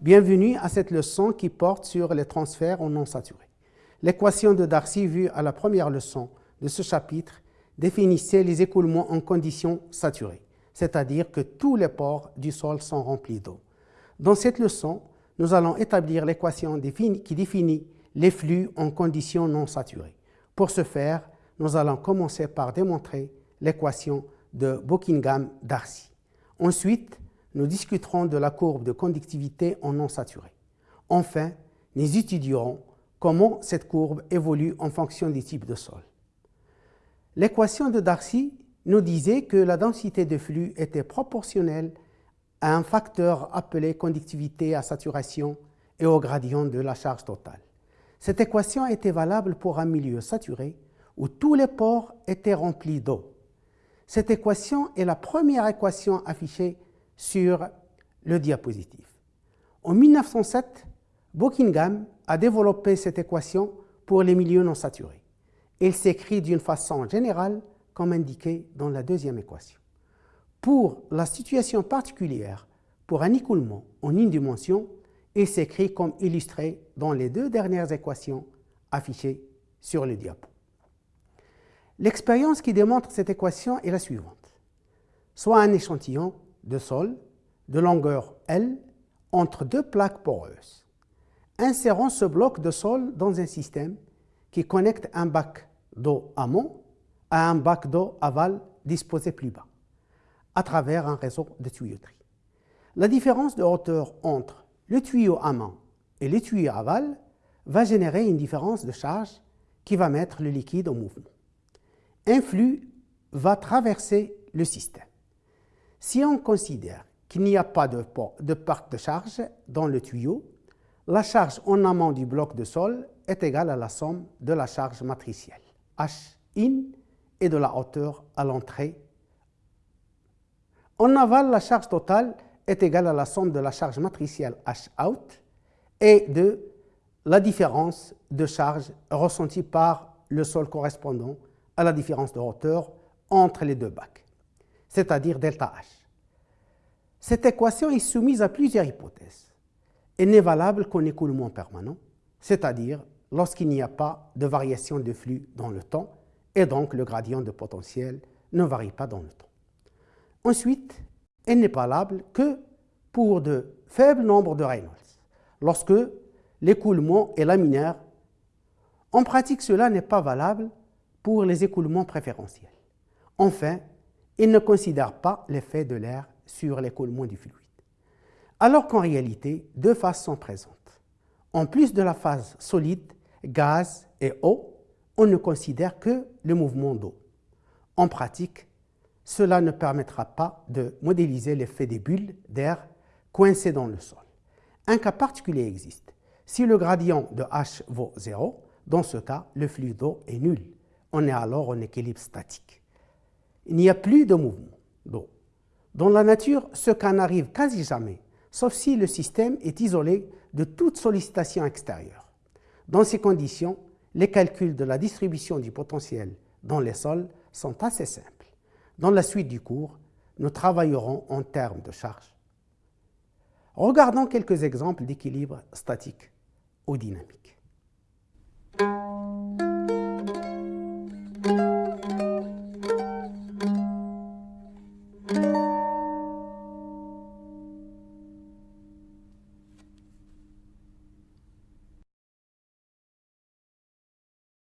Bienvenue à cette leçon qui porte sur les transferts en non saturés. L'équation de Darcy vue à la première leçon de ce chapitre définissait les écoulements en conditions saturées, c'est-à-dire que tous les pores du sol sont remplis d'eau. Dans cette leçon, nous allons établir l'équation qui définit les flux en conditions non saturées. Pour ce faire, nous allons commencer par démontrer l'équation de Buckingham-Darcy. Ensuite, nous discuterons de la courbe de conductivité en non saturé. Enfin, nous étudierons comment cette courbe évolue en fonction du type de sol. L'équation de Darcy nous disait que la densité de flux était proportionnelle à un facteur appelé conductivité à saturation et au gradient de la charge totale. Cette équation était valable pour un milieu saturé où tous les pores étaient remplis d'eau. Cette équation est la première équation affichée sur le diapositive. En 1907, Buckingham a développé cette équation pour les milieux non saturés. Elle s'écrit d'une façon générale comme indiqué dans la deuxième équation. Pour la situation particulière, pour un écoulement en une dimension, il s'écrit comme illustré dans les deux dernières équations affichées sur le diapo. L'expérience qui démontre cette équation est la suivante. Soit un échantillon de sol de longueur L entre deux plaques poreuses. Insérons ce bloc de sol dans un système qui connecte un bac d'eau amont à un bac d'eau aval disposé plus bas, à travers un réseau de tuyauterie. La différence de hauteur entre le tuyau amont et le tuyau aval va générer une différence de charge qui va mettre le liquide en mouvement. Un flux va traverser le système. Si on considère qu'il n'y a pas de, de part de charge dans le tuyau, la charge en amont du bloc de sol est égale à la somme de la charge matricielle, H in, et de la hauteur à l'entrée. En aval, la charge totale est égale à la somme de la charge matricielle H out et de la différence de charge ressentie par le sol correspondant à la différence de hauteur entre les deux bacs, c'est-à-dire delta H. Cette équation est soumise à plusieurs hypothèses. Elle n'est valable qu'en écoulement permanent, c'est-à-dire lorsqu'il n'y a pas de variation de flux dans le temps, et donc le gradient de potentiel ne varie pas dans le temps. Ensuite, elle n'est valable que pour de faibles nombres de Reynolds, lorsque l'écoulement est laminaire. En pratique, cela n'est pas valable pour les écoulements préférentiels. Enfin, il ne considère pas l'effet de l'air sur l'écoulement du fluide. Alors qu'en réalité, deux phases sont présentes. En plus de la phase solide, gaz et eau, on ne considère que le mouvement d'eau. En pratique, cela ne permettra pas de modéliser l'effet des bulles d'air coincées dans le sol. Un cas particulier existe. Si le gradient de H vaut 0, dans ce cas, le flux d'eau est nul. On est alors en équilibre statique. Il n'y a plus de mouvement d'eau. Dans la nature, ce cas n'arrive quasi jamais, sauf si le système est isolé de toute sollicitation extérieure. Dans ces conditions, les calculs de la distribution du potentiel dans les sols sont assez simples. Dans la suite du cours, nous travaillerons en termes de charge. Regardons quelques exemples d'équilibre statique ou dynamique.